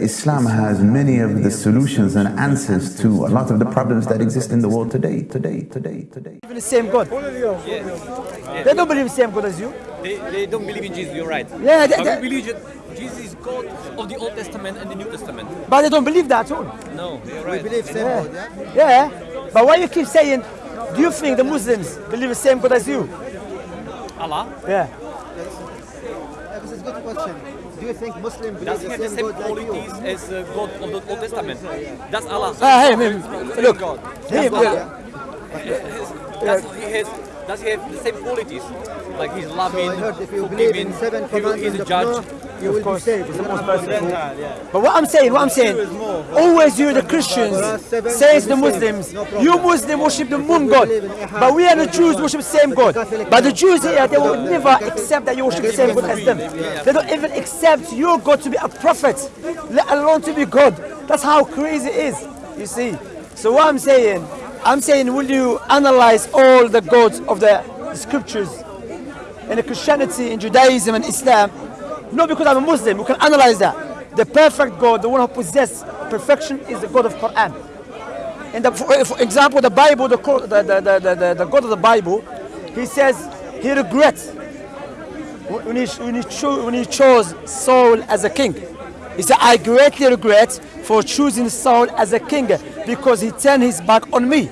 Islam has many of the solutions and answers to a lot of the problems that exist in the world today, today, today, today. believe in the same God. They don't believe the same God as you. They, they don't believe in Jesus, you're right. Yeah, they- but they- we believe that Jesus is God of the Old Testament and the New Testament. But they don't believe that at all. No, you're right. believe same Yeah. God, yeah? Yeah. But why you keep saying, do you think the Muslims believe the same God as you? Allah, Yeah. Yeah, This is a good question. Do you think Muslim believe does he the have the same same God like you? qualities as uh, God of the Old Testament? Does Allah Ah, hey, man, look. Hey, Does, look. does he has does he have the same qualities? Like he's loving, So I heard if you believe forgiving, in seven he will- he's a judge. Noah, you will be saved. He's the most merciful. But what I'm saying, what I'm saying, always you the Christians says the Muslims, you Muslim worship the moon God, but we are the Jews worship the same God. But the Jews here, they will never accept that you worship the same God as them. They don't even accept your God to be a prophet, let alone to be God. That's how crazy it is, you see. So what I'm saying, I'm saying, will you analyze all the gods of the scriptures in Christianity, in Judaism, and Islam. Not because I'm a Muslim, we can analyze that. The perfect God, the one who possesses perfection, is the God of Quran. And the, for, for example, the Bible, the, the, the, the, the God of the Bible, he says he regrets when he, when, he cho- when he chose Saul as a king. He said, I greatly regret for choosing Saul as a king because he turned his back on me.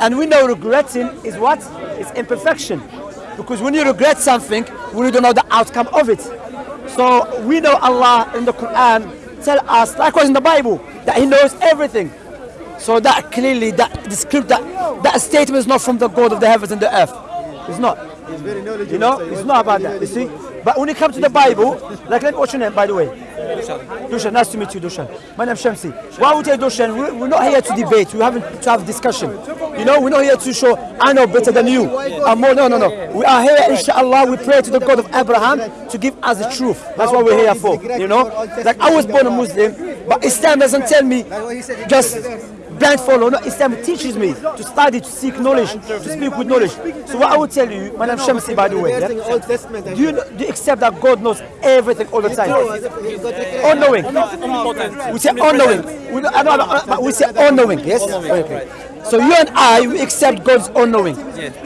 And we know regretting is what? It's imperfection. Because when you regret something, we don't know the outcome of it. So we know Allah in the Quran tell us, likewise in the Bible, that He knows everything. So that clearly, that the script, that, that statement is not from the God of the heavens and the earth. It's not. He's very knowledgeable. You know, so it's not about that. You see, but when it comes to the Bible, like let me what's your name, by the way? Dushan, nice to meet you, Dushan. My name's Shamsi. Why would you Dushan? We're, not here to debate. We haven't to have discussion. You know, we're not here to show I know better than you. I'm more. No, no, no. We are here, inshallah. We pray to the God of Abraham to give us the truth. That's what we're here for. You know, like I was born a Muslim, but Islam doesn't tell me just blind follow. No, Islam teaches me to study, to seek knowledge, to speak with knowledge. So what I would tell you, my name is Shamsi, by the way. Yeah? the Old Testament. I Do you, do you accept that God knows everything all the time? All knowing. We say all knowing. We, I don't- I don't- but we say all knowing. Yes. Okay. So you and I, we accept God's all knowing.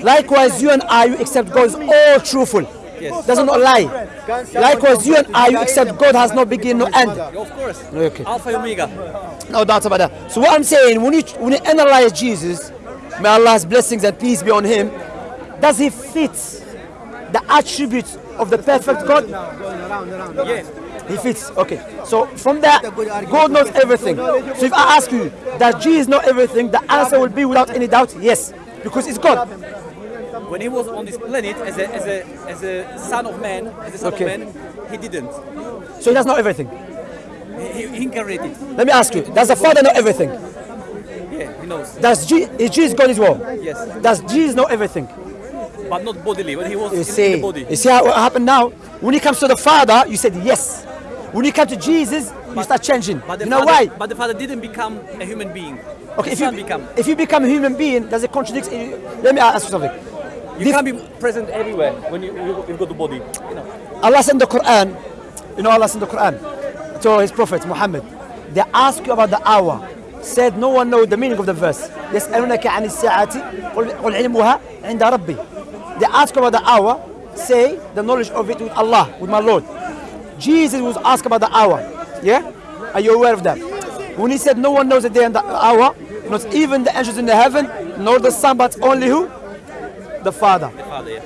Likewise, you and I, we accept God's all truthful. Doesn't not lie. Likewise, you and I, you accept God has no beginning, no end. Of course. Okay. Alpha and Omega. No doubt about that. So what I'm saying, when you when you analyze Jesus, may Allah's blessings and peace be on him, does he fit the attributes of the perfect God? Yes. He fits. Okay. So from that, God knows everything. So if I ask you, does Jesus know everything? The answer will be without any doubt, yes. Because it's God. When he was on this planet as a as a as a son of man, as a son Okay. of man, he didn't. So he does know everything. He, he incarnated. Let me ask you, does the Father know everything? Yeah, he knows. Does Je- is Jesus God as well? Yes. Does Jesus know everything? But not bodily. When he was You in, see, in the body. you see how what happened now? When he comes to the Father, you said yes. When you come to Jesus, you start changing. But You know father, why? But the father didn't become a human being. Okay, if you become. if you become a human being, does it contradict? Let me ask you something. You can't be present everywhere when you, you, you go to body. You know. Allah sent the Quran, you know Allah sent the Quran to his prophet Muhammad. They ask you about the hour. Said no one knows the meaning of the verse. يسألونك عن الساعة قل قل علمها عند ربي. They ask about the hour. Say the knowledge of it with Allah, with my Lord. Jesus was asked about the hour. Yeah? Are you aware of that? When he said no one knows the day and the hour, not even the angels in the heaven, nor the son, but only who? The Father. The father, yeah.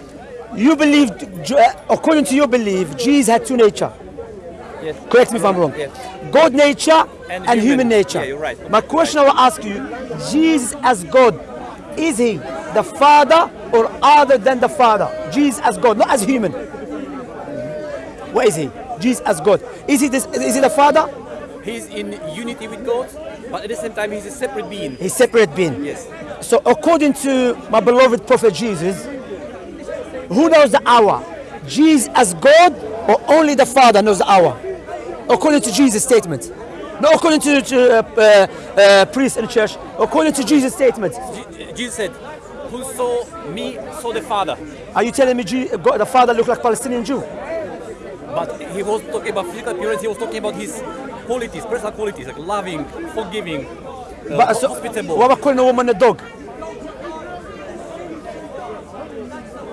You believe, uh, according to your belief, Jesus had two nature. Yes. Correct me if I'm wrong. Yes. God nature and, And human, human. nature. Yeah, you're right. My question I will ask you, Jesus as God, is he the Father or other than the Father? Jesus as God, not as human. What is he? Jesus as God. Is he this is he the Father? He's in unity with God, but at the same time he's a separate being. He's separate being. Yes. So according to my beloved prophet Jesus, who knows the hour? Jesus as God or only the Father knows the hour? According to Jesus' statement. Not according to, to uh, uh, uh, priests in church. According to Jesus' statement. Je- Jesus said, "Who saw me saw the Father." Are you telling me God, the Father looked like Palestinian Jew? But he was talking about physical appearance. He was talking about his qualities, personal qualities, like loving, forgiving, But so, what about calling a woman a dog?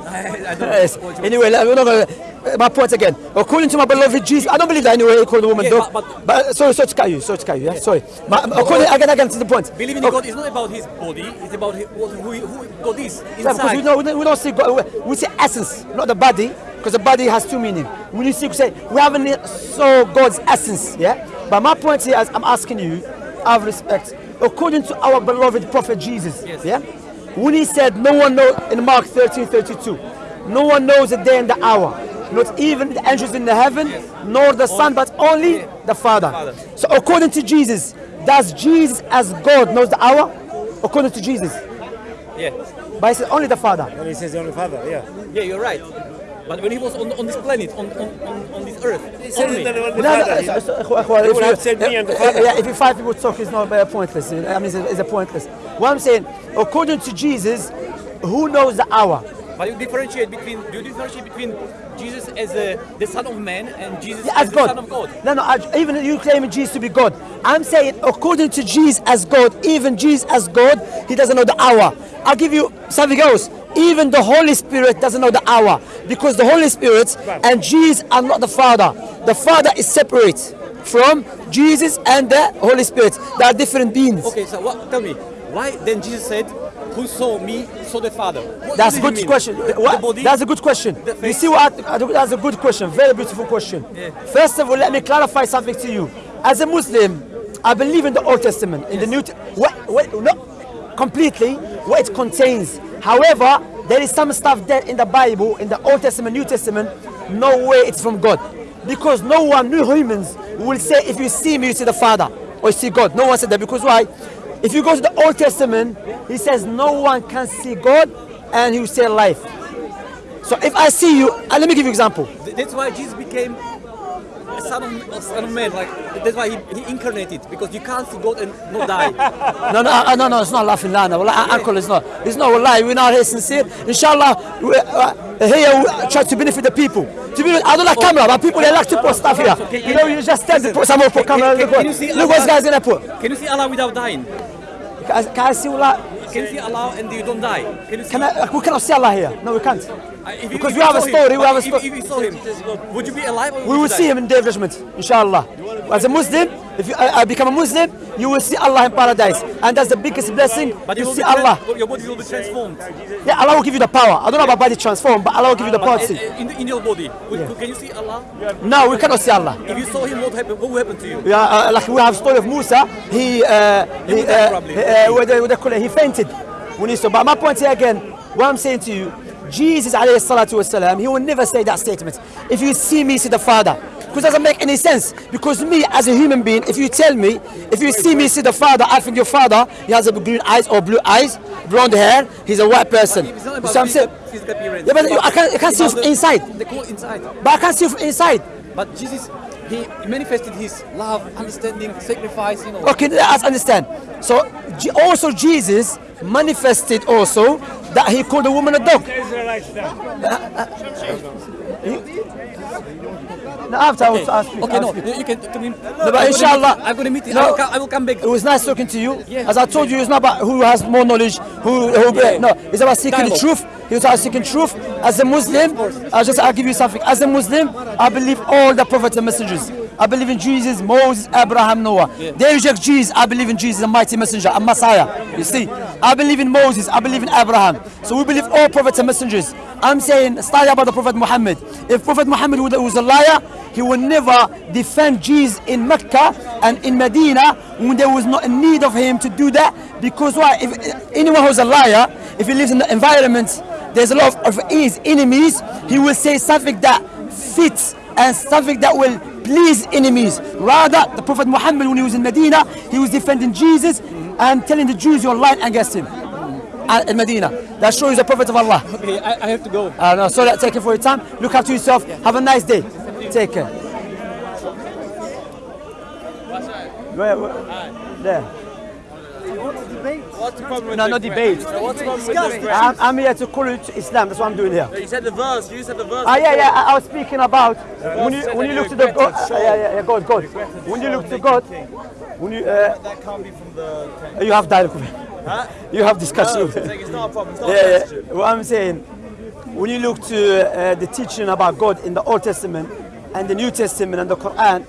I, I don't Yes. know what you- Anyway, we're not gonna, uh, my point again. According to my beloved Jesus, I don't believe that anyway. He called a woman Yeah, dog. but- But, uh, sorry, sorry to cut you. Sorry to cut you. Yeah, sorry. My, according again, again to the point. Believing in Okay. God is not about his body, it's about what, who, who God is Yeah, because we inside. don't, we don't- see God, we- see essence, not the body, because the body has two meaning. When you see, say, we haven't saw God's essence, yeah? But my point here is, I'm asking you, out of respect, according to our beloved prophet Jesus, Yes. yeah? When he said, no one knows, in Mark 13, 32, no one knows the day and the hour, not even the angels in the heaven, nor the Son, but only the Father. Father. So according to Jesus, does Jesus as God knows the hour? According to Jesus. Yeah, But he said only the Father. And he says the only father, yeah. yeah, you're right. But when he was on, on this planet, on, on, on this earth, only. Eh, eh, eh, if you fight with talk, it's not pointless. I mean, it's, it's a pointless. What I'm saying, according to Jesus, who knows the hour? But you differentiate between do you differentiate between Jesus as a, the Son of Man and Jesus yeah, as, as the Son of God? No, no. I, even you claim Jesus to be God, I'm saying according to Jesus as God, even Jesus as God, he doesn't know the hour. I'll give you something else. Even the Holy Spirit doesn't know the hour because the Holy Spirit and Jesus are not the Father. The Father is separate from Jesus and the Holy Spirit. They are different beings. Okay, so what, tell me, why then Jesus said, who saw me saw the Father? What, That's a good did he mean? question. What-? That's a good question. You see what? That's a good question. Very beautiful question. Yeah. First of all, let me clarify something to you. As a Muslim, I believe in the Old Testament, in the New. What, what, not completely what it contains. However, there is some stuff there in the Bible, in the Old Testament, New Testament. No way it's from God, because no one, no humans, will say, "If you see me, you see the Father, or you see God." No one said that because why? If you go to the Old Testament, he says no one can see God, and he will say life. So if I see you, uh, let me give you an example. That's why Jesus became a son of, a son of man. Like that's why he, he incarnated because you can't see God and not die. No, no, uh, no, no, it's not laughing, Lana. Well, uh, uncle, it's not. It's not a lie. We're not here sincere. Inshallah, we, uh, here we try to benefit the people. To be, I don't like camera, but people they like to put stuff here. You know, you just stand to put someone put camera. can- Look can you see look what this guy's gonna put. Can you see Allah without dying? Can I see Allah? Can see Allah and you don't die? Can you? Can I, uh, we cannot see Allah here. No, we can't. If because if we have a saw him, story, we have a story. If you saw him, would you be alive would We will see him in day of judgment, inshallah. As a Muslim, if you, I, I become a Muslim, you will see Allah in paradise. And that's the biggest blessing But you will see Allah. your body will be transformed. Yeah, Allah will give you the power. I don't know about body transform, but Allah will give you the power to see. in, in your body, would, can you see Allah? No, we cannot see Allah. If you saw him, what happened? What will happen to you? Yeah, uh, like we have story of Musa. He, uh, he, uh, he, uh, what they, what they call it, he fainted when he saw. But my point here again, what I'm saying to you, Jesus alayhi salatu wasalam, he will never say that statement. If you see me, see the Father. Because it doesn't make any sense. Because me, as a human being, if you tell me, if you see me, see the Father, I think your Father, he has a green eyes or blue eyes, blonde hair, he's a white person. It's not about see what I'm saying? physical, physical appearance. Yeah, but you- I can't- I can't see from the- inside. The core inside. But I can't see from inside. But Jesus, he manifested his love, understanding, sacrifice. You know. Okay, let us understand. So also Jesus manifested also that he called the woman a dog. No, after I will. Okay, I'll no, speak. you can. I mean, No, but inshallah. I'm gonna meet you. No. I, will come, I will come back. It was nice talking to you. Yeah. As I told you, it's not about who has more knowledge, who, who Yeah. no, it's about seeking the truth. Was about seeking truth. As a Muslim, I'll just I'll give you something. As a Muslim, I believe all the prophets and messengers. I believe in Jesus, Moses, Abraham, Noah. They reject Jesus. I believe in Jesus, a mighty messenger, a Messiah. You see, I believe in Moses. I believe in Abraham. So we believe all prophets and messengers. I'm saying, study about the Prophet Muhammad. If Prophet Muhammad was- was a liar, he would never defend Jesus in Mecca and in Medina when there was not a need of him to do that. Because why? If anyone who's a liar, if he lives in the environment, there's a lot of his enemies, he will say something that fits and something that will please enemies. Rather, the Prophet Muhammad, when he was in Medina, he was defending Jesus and telling the Jews you're lying against him. Uh, in Medina. That shows the Prophet of Allah. Okay, I, I have to go. Uh, no, sorry, take it for your time. Look after yourself. Have a nice day. Take care. Where, where? There. What's the problem with No, the no debate. What's the problem with the I'm, I'm here to call you to Islam. That's what I'm doing here. You said the verse. You said the verse. Ah, yeah, yeah. I, I was speaking about when you when you you look to the God. Uh, yeah, yeah, yeah, God, God. When you look to God, when you uh, That can't be from the. you have dialogue with him. You have discussion with him. It's not a problem. It's not Yeah, yeah. What I'm saying, when you look to uh, the teaching about God in the Old Testament and the New Testament and the Quran,